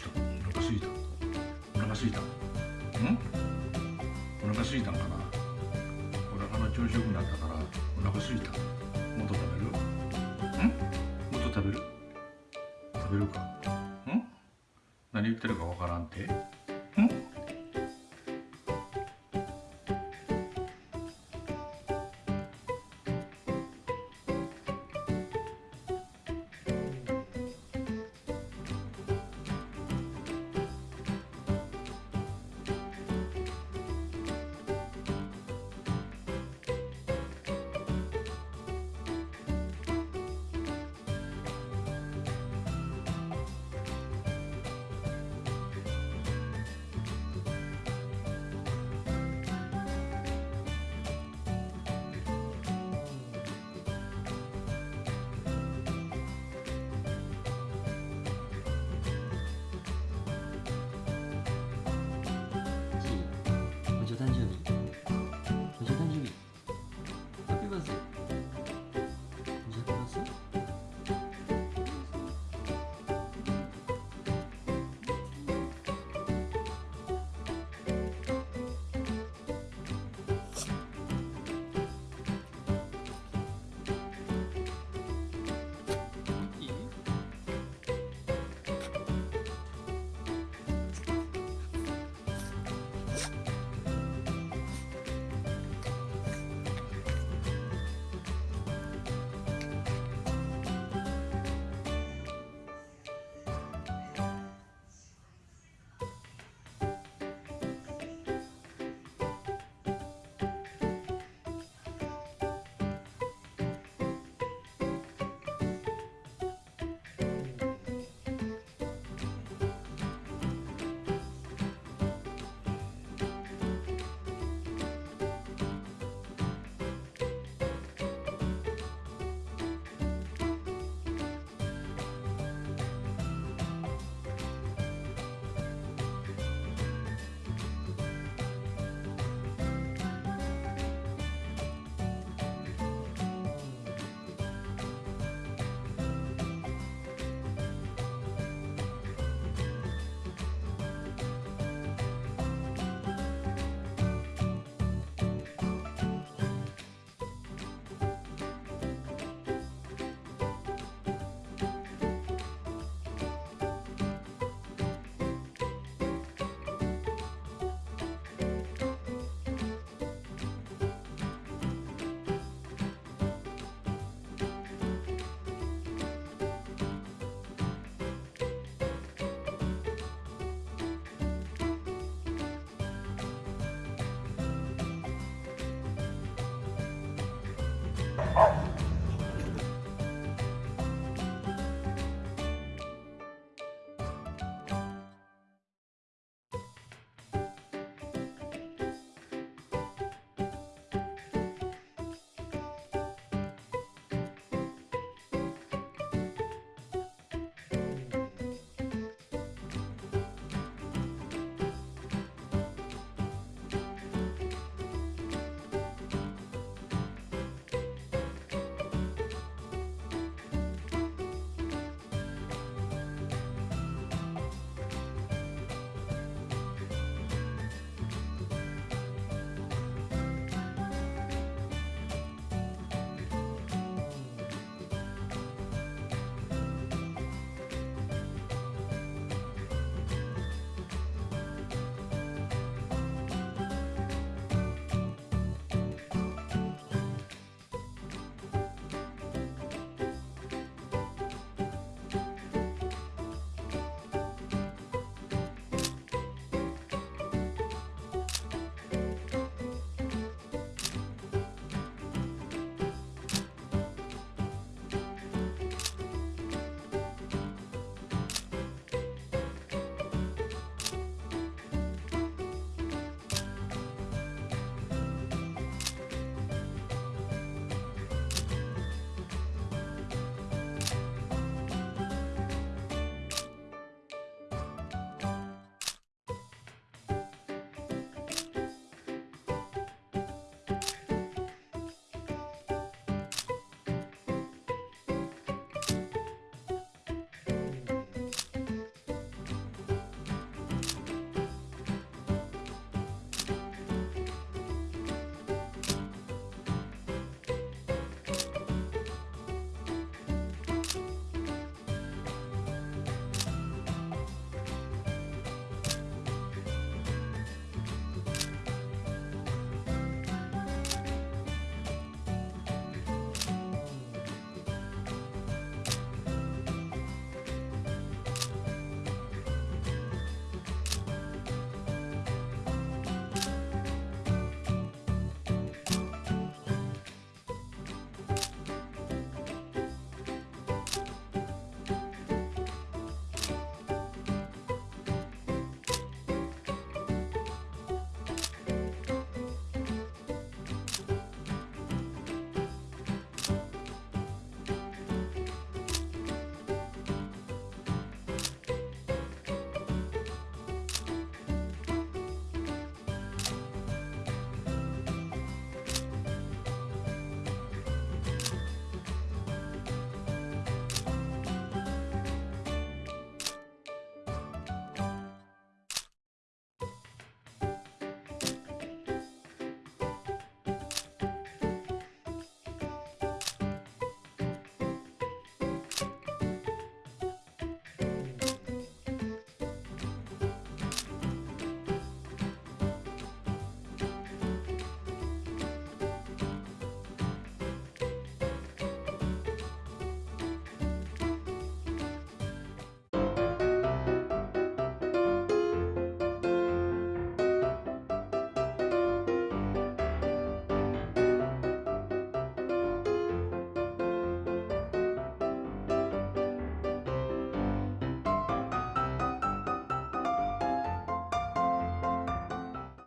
したお腹すいた？お腹すいたん？お腹すいたんかな？お腹の調子よくなったからお腹すいたもっと食べる？ん？もっと食べる？食べるか？ん？何言ってるかわからんて。Oh!